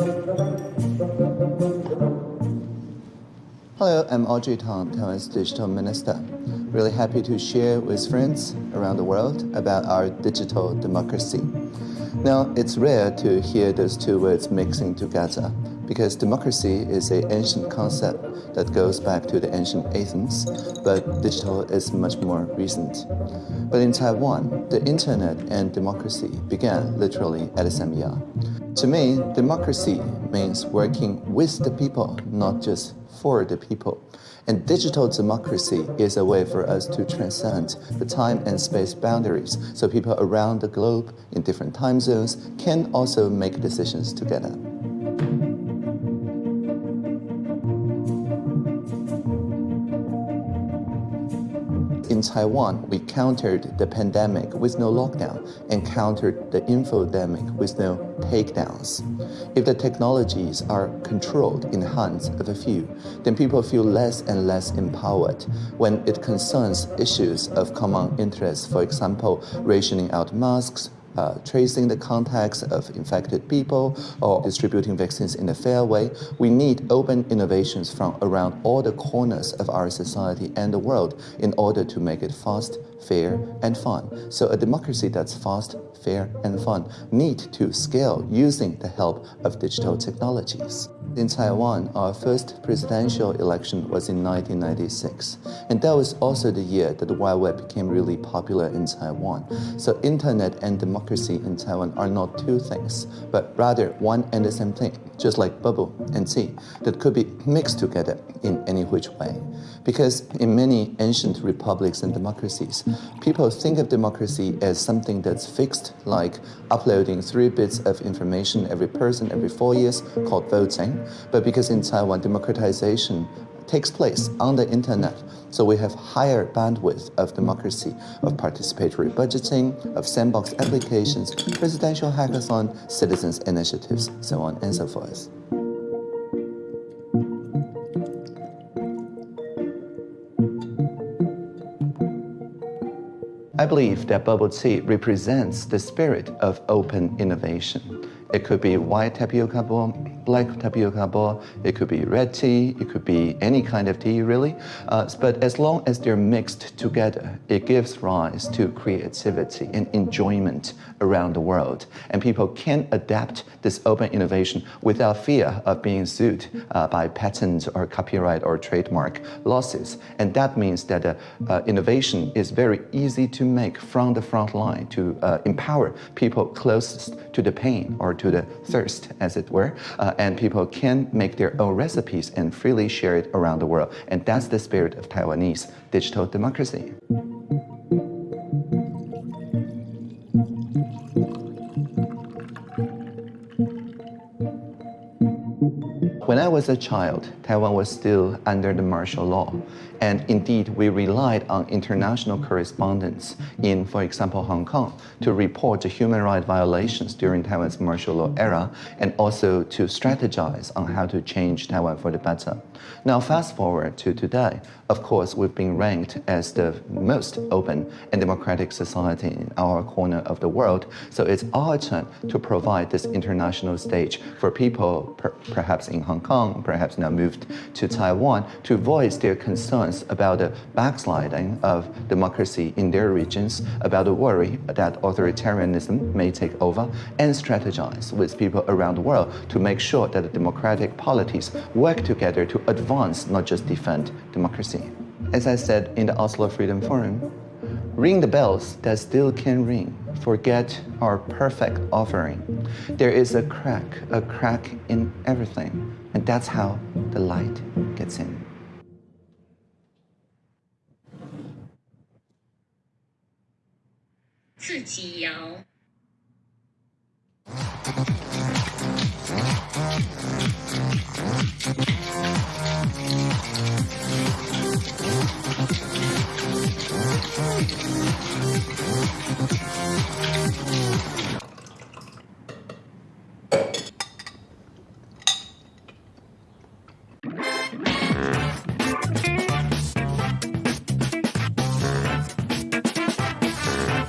Hello, I'm Audrey Tang, Taiwan's Digital Minister. Really happy to share with friends around the world about our digital democracy. Now, it's rare to hear those two words mixing together because democracy is an ancient concept that goes back to the ancient Athens, but digital is much more recent. But in Taiwan, the internet and democracy began literally at the same year. To me, democracy means working with the people, not just for the people. And digital democracy is a way for us to transcend the time and space boundaries so people around the globe in different time zones can also make decisions together. In Taiwan, we countered the pandemic with no lockdown and countered the infodemic with no takedowns. If the technologies are controlled in the hands of a few, then people feel less and less empowered when it concerns issues of common interest, for example, rationing out masks, uh, tracing the contacts of infected people or distributing vaccines in a fair way. We need open innovations from around all the corners of our society and the world in order to make it fast, fair, and fun. So a democracy that's fast, fair, and fun need to scale using the help of digital technologies. In Taiwan, our first presidential election was in 1996, and that was also the year that the Wild Web became really popular in Taiwan. So internet and democracy in Taiwan are not two things, but rather one and the same thing, just like bubble and tea, that could be mixed together in any which way. Because in many ancient republics and democracies, people think of democracy as something that's fixed, like uploading three bits of information every person every four years, called voting, but because in Taiwan, democratization takes place on the internet, so we have higher bandwidth of democracy, of participatory budgeting, of sandbox applications, presidential hackathon, citizens initiatives, so on and so forth. I believe that bubble tea represents the spirit of open innovation. It could be white tapioca black tapioca bowl, it could be red tea, it could be any kind of tea really. Uh, but as long as they're mixed together, it gives rise to creativity and enjoyment around the world. And people can adapt this open innovation without fear of being sued uh, by patent or copyright or trademark losses. And that means that uh, uh, innovation is very easy to make from the front line to uh, empower people closest to the pain or to the thirst, as it were, uh, and people can make their own recipes and freely share it around the world. And that's the spirit of Taiwanese digital democracy. When I was a child, Taiwan was still under the martial law. And indeed, we relied on international correspondence in, for example, Hong Kong, to report the human rights violations during Taiwan's martial law era, and also to strategize on how to change Taiwan for the better. Now, fast forward to today, of course, we've been ranked as the most open and democratic society in our corner of the world. So it's our turn to provide this international stage for people, per perhaps in Hong Kong, perhaps now moved to Taiwan, to voice their concerns about the backsliding of democracy in their regions, about the worry that authoritarianism may take over, and strategize with people around the world to make sure that the democratic polities work together to advance, not just defend democracy as I said in the Oslo Freedom Forum, ring the bells that still can ring. Forget our perfect offering. There is a crack, a crack in everything. And that's how the light gets in.